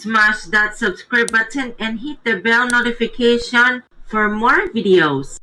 Smash that subscribe button and hit the bell notification for more videos.